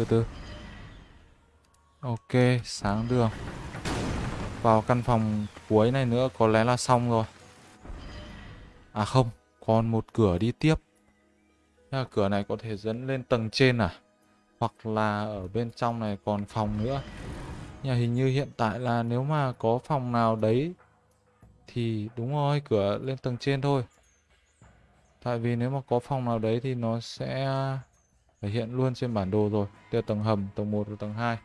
từ từ. Ok, sáng đường. Vào căn phòng cuối này nữa, có lẽ là xong rồi. À không, Còn một cửa đi tiếp. Thế cửa này có thể dẫn lên tầng trên à? Hoặc là ở bên trong này còn phòng nữa. Nhà hình như hiện tại là nếu mà có phòng nào đấy, Thì đúng rồi, cửa lên tầng trên thôi. Tại vì nếu mà có phòng nào đấy thì nó sẽ thể hiện luôn trên bản đồ rồi. Đây là tầng hầm, tầng 1 và tầng 2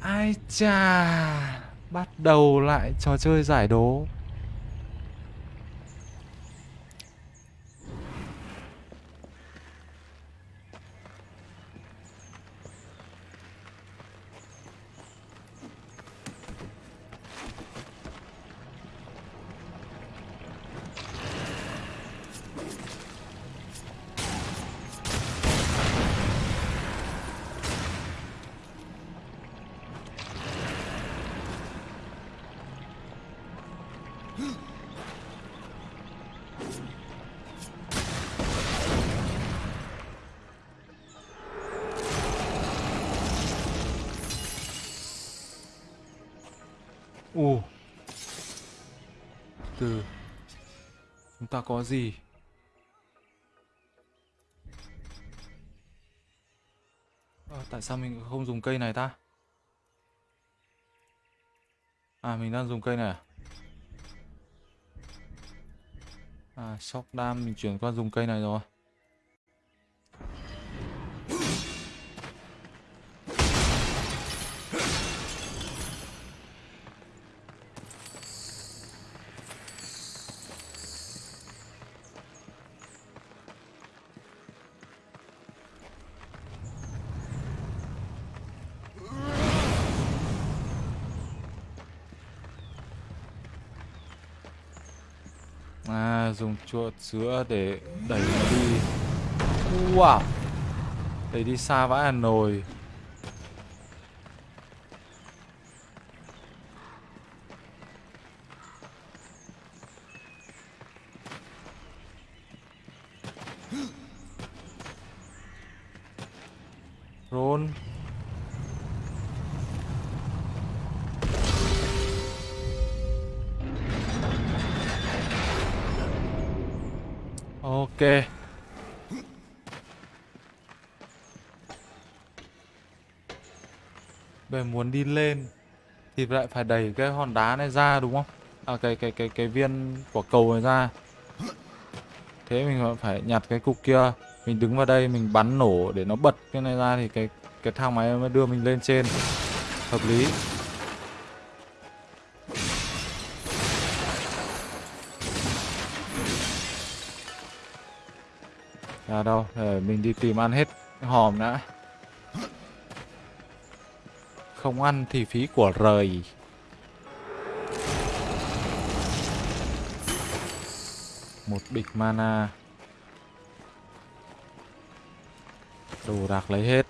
Ai chà! Đầu lại trò chơi giải đố. Ồ Từ. Chúng ta có gì? À, Tại sao mình không dùng cây này ta? À mình đang dùng cây này à? À shock dam mình chuyển qua dùng cây này rồi. À dùng chuột sữa để đẩy nó đi. Wow. Đẩy đi xa vãi Hà Nội Bây muốn đi lên Thì lại phải đẩy cái hòn đá này ra đúng không? À cái cái cái cái viên quả cầu này ra. Thế mình phải nhặt cái cục kia. Mình đứng vào đây mình bắn nổ để nó bật cái này ra Thì cái cái thang máy mới đưa mình lên trên. Hợp lý. À đâu, để mình đi tìm ăn hết hòm đã. Không ăn thì phí của rời. Một bịch mana. Đồ đạc lấy hết.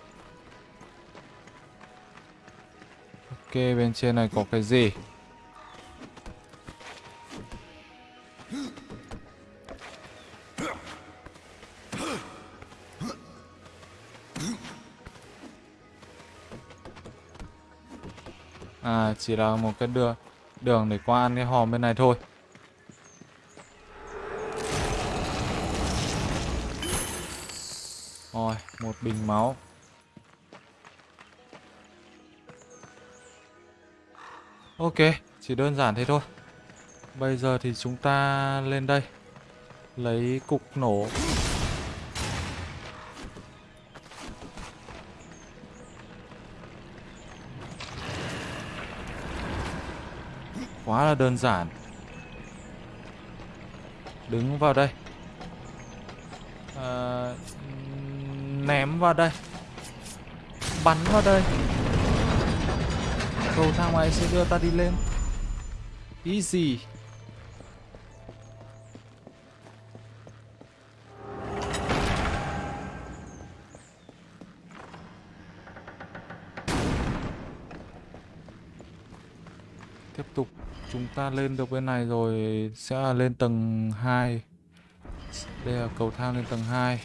Ok, bên trên này có cái gì? Chỉ là một cái đường đường để qua ăn cái hòm bên này thôi. Rồi, một bình máu. Ok, chỉ đơn giản thế thôi. Bây giờ thì chúng ta lên đây, Lấy cục nổ. Quá là đơn giản. Đứng vào đây. À, Ném vào đây. Bắn vào đây. Cầu thang máy sẽ đưa ta đi lên. Easy. Chúng ta lên được bên này rồi, sẽ lên tầng 2. Đây là cầu thang lên tầng 2.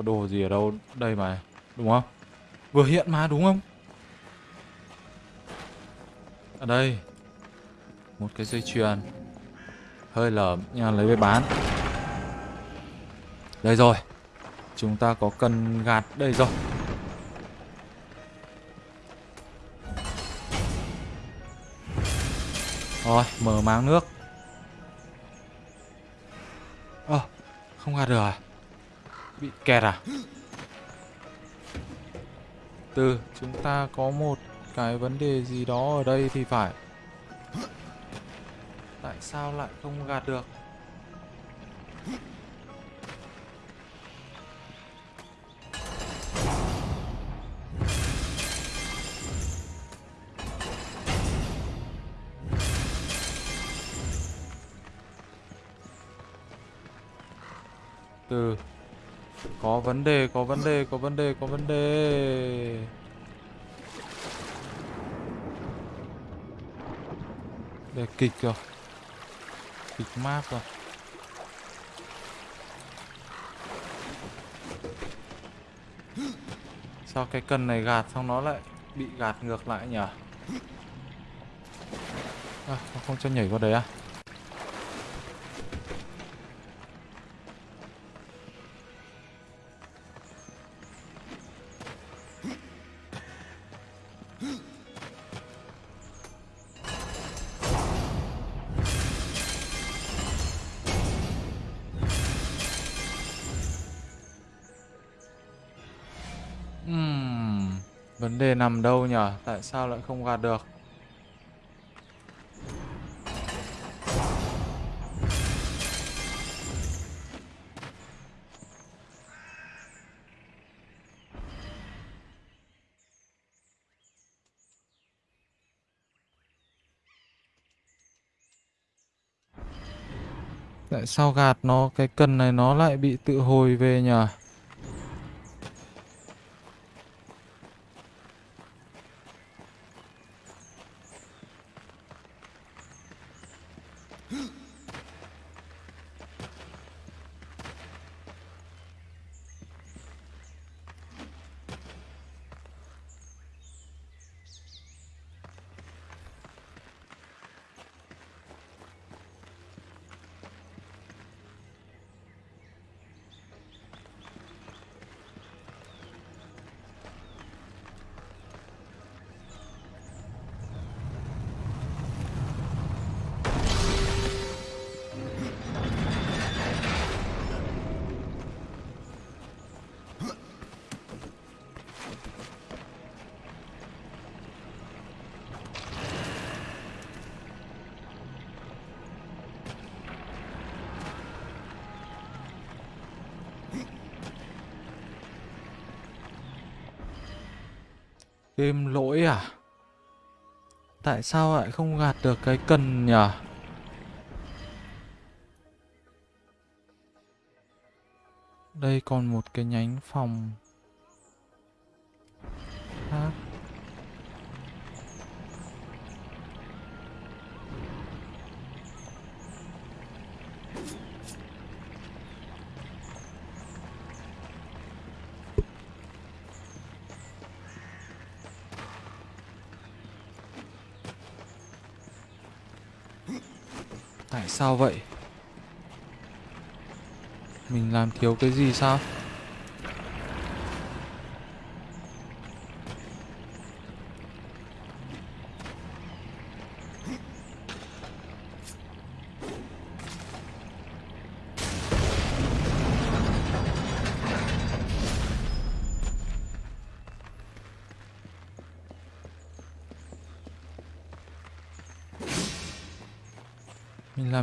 Có đồ gì ở đâu đây mà đúng không? Vừa hiện mà đúng không? Ở đây một cái dây chuyền. Hơi lởm nhưng lấy về bán. Đây rồi chúng ta có cần gạt đây rồi. Rồi mở máng nước. Ơ oh, không gạt được à? Bị kẹt à? Từ, chúng ta có một cái vấn đề gì đó ở đây thì phải. Tại sao lại không gạt được? Từ có vấn đề, có vấn đề, có vấn đề, có vấn đề. Để kịch rồi. Kịch map rồi. Sao cái cần này gạt xong nó lại bị gạt ngược lại nhỉ? À, không cho nhảy vào đấy à? Vấn đề nằm đâu nhở? Tại sao lại không gạt được? Tại sao gạt nó cái cần này nó lại bị tự hồi về nhỉ? Game lỗi à? Tại sao lại không gạt được cái cần nhỉ? Đây còn một cái nhánh phòng khác. Hải sao vậy? Mình làm thiếu cái gì sao?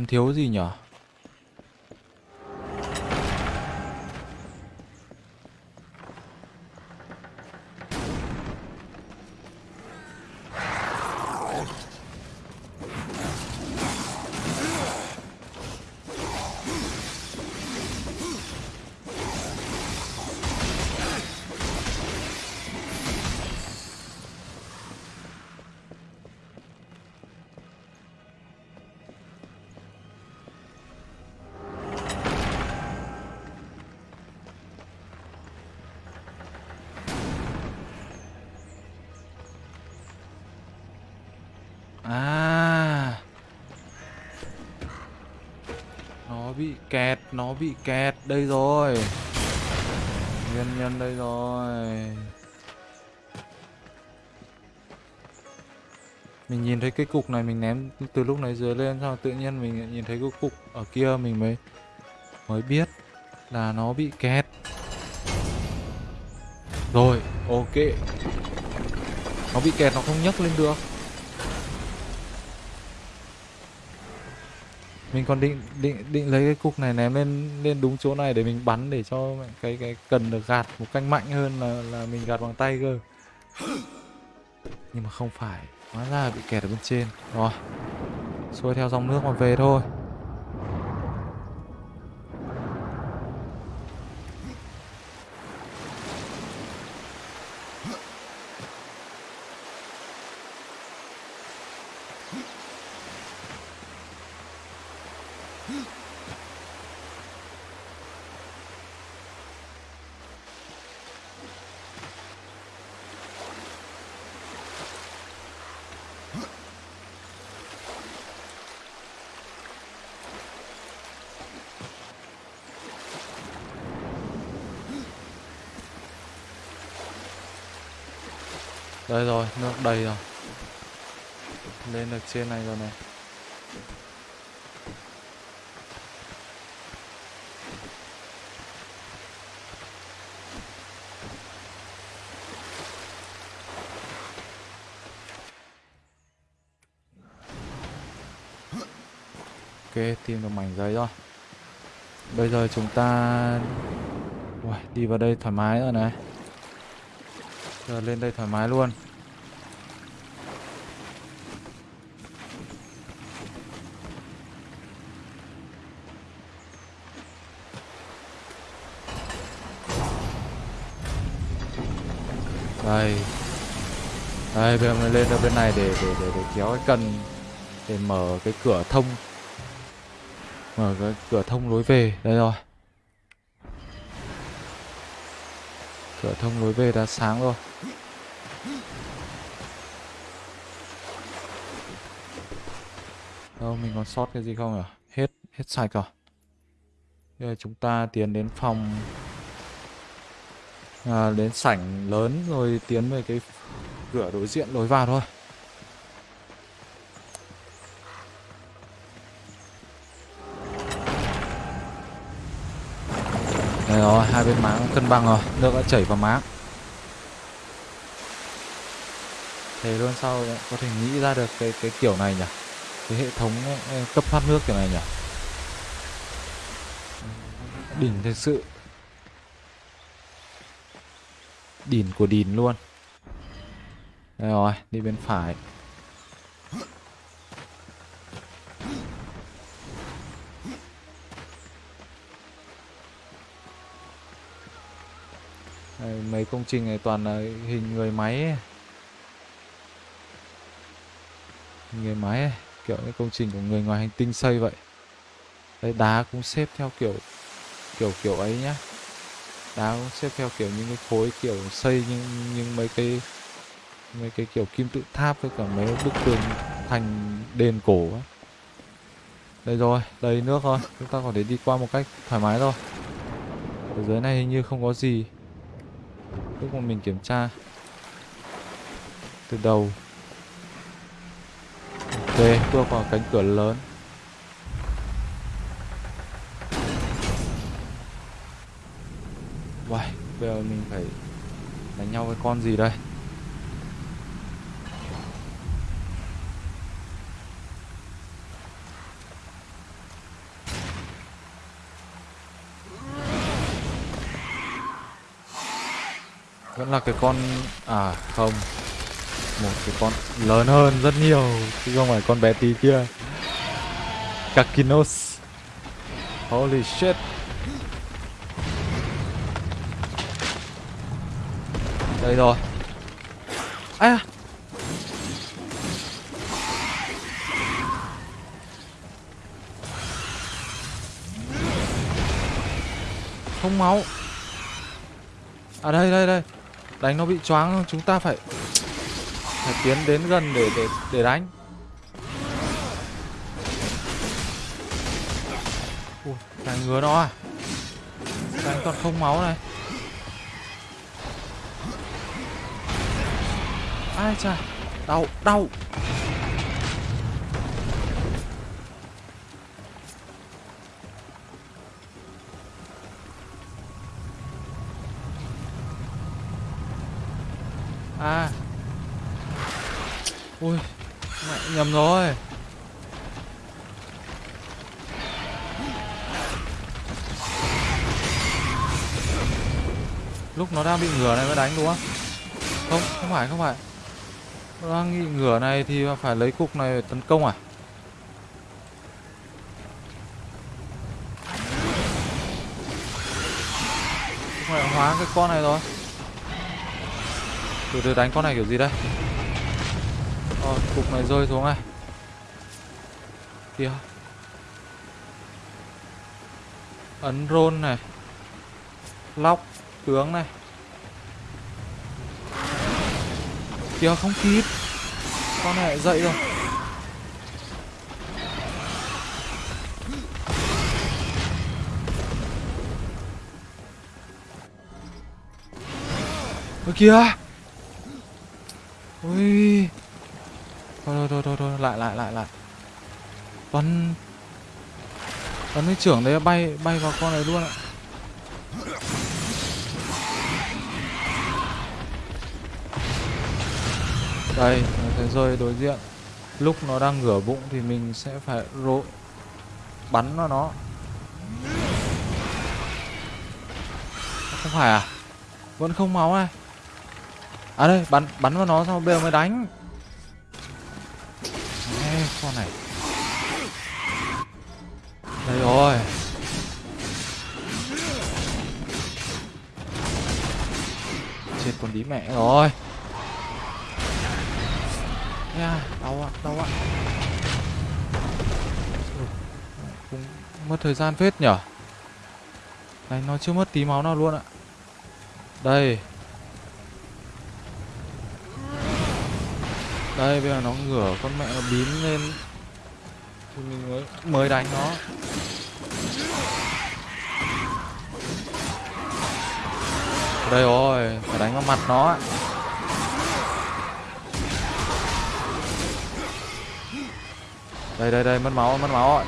Thiếu gì nhở? Kẹt, Nó bị kẹt. Đây rồi. Nguyên nhân đây rồi. Mình nhìn thấy cái cục này, mình ném từ lúc này dưới lên, Xong tự nhiên mình nhìn thấy cái cục ở kia, mình mới Mới biết là nó bị kẹt. Rồi, ok. Nó bị kẹt, nó không nhấc lên được. Mình còn định định định lấy cái cục này ném lên lên đúng chỗ này để mình bắn để cho cái cái cần được gạt một cách mạnh hơn là là mình gạt bằng tay cơ. Nhưng mà không phải, hóa ra bị kẹt ở bên trên. Rồi, xuôi theo dòng nước mà về thôi. Đây rồi, nước đầy rồi. Lên được trên này rồi này. Ok, tìm được mảnh giấy rồi. Bây giờ chúng ta Ui, Đi vào đây thoải mái rồi này. Giờ lên đây thoải mái luôn. Đây. Đây bây giờ mình lên ra bên này để để để, để kéo cái cần Để mở cái cửa thông Mở cái cửa thông lối về. Đây rồi. Cửa thông lối về đã sáng rồi. Đâu mình còn sót cái gì không à Hết, hết sạch rồi. Bây giờ chúng ta tiến đến phòng à, Đến sảnh lớn rồi tiến về cái cửa đối diện lối vào thôi. Đây rồi, hai bên máng cân bằng rồi, nước đã chảy vào máng. Thế luôn sau có thể nghĩ ra được cái cái kiểu này nhỉ? Cái hệ thống cấp thoát nước kiểu này nhỉ? Đỉnh thực sự. Đỉnh của đỉnh luôn. Đây rồi, đi bên phải. Đây, mấy công trình này toàn là hình người máy ấy. người máy ấy. kiểu những công trình của người ngoài hành tinh xây vậy đấy, đá cũng xếp theo kiểu kiểu kiểu ấy nhá đá cũng xếp theo kiểu những cái khối kiểu xây nhưng nhưng mấy cái mấy cái kiểu kim tự tháp với cả mấy bức tường thành đền cổ ấy. đây rồi đầy nước rồi chúng ta có thể đi qua một cách thoải mái thôi ở dưới này hình như không có gì lúc mà mình kiểm tra từ đầu. Ok bước vào cánh cửa lớn. Uầy, bây giờ mình phải đánh nhau với con gì đây? Vẫn là cái con à không. Một cái con lớn hơn rất nhiều, chứ không phải con bé tí kia. Kakinos. Holy shit. Đây rồi. Ai à Không máu. À đây đây đây. Đánh nó bị choáng chúng ta phải Phải tiến đến gần để để để đánh. Ui, đánh ngứa nó à? Đánh còn không máu này. Ai chà Đau, đau À Ui Mẹ nhầm rồi Lúc nó đang bị ngửa này mới đánh đúng không? Không, không phải, không phải. Nó đang bị ngửa này thì phải lấy cục này tấn công à? Không phải hóa cái con này rồi. Từ từ đánh con này kiểu gì đây? Rồi, cục này rơi xuống này. Kìa. Ấn rôn này. Lóc tướng này. Kìa không kịp. Con này lại dậy rồi. Ôi kìa. Ui Thôi thôi thôi thôi lại lại lại lại. Bắn bắn cái trưởng đấy bay bay vào con này luôn ạ. Đây nó thấy rơi đối diện. Lúc nó đang ngửa bụng thì mình sẽ phải rộ Bắn vào nó. Không phải à? Vẫn không máu này À đây, bắn bắn vào nó xong bây giờ mới đánh. Con này. Đây rồi. Chết con đi mẹ rồi. Nha, đau ạ, đau ạ. Ừ, cũng mất thời gian phết nhở. Này nó chưa mất tí máu nào luôn ạ. Đây, đây, bây giờ nó ngửa con mẹ nó bím lên. Thì mình mới mới đánh nó. Đây rồi, phải đánh vào mặt nó đây đây đây, mất máu mất máu rồi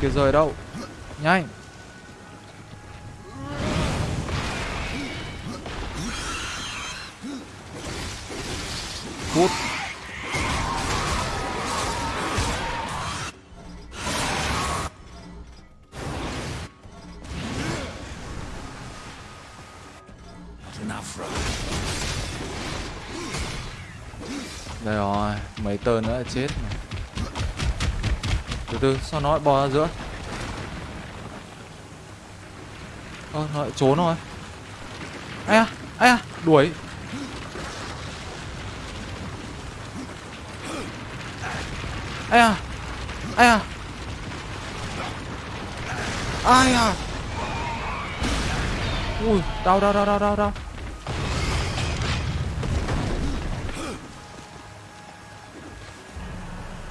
kia rơi đâu? Nhanh. Phút. Đây rồi, mấy tên nữa chết này. Từ từ, sao nó lại bò ra giữa? Ơ, à, nó lại trốn rồi Ai à, ai à, đuổi. Ai à ai à ai à ui đau đau đau đau đau đau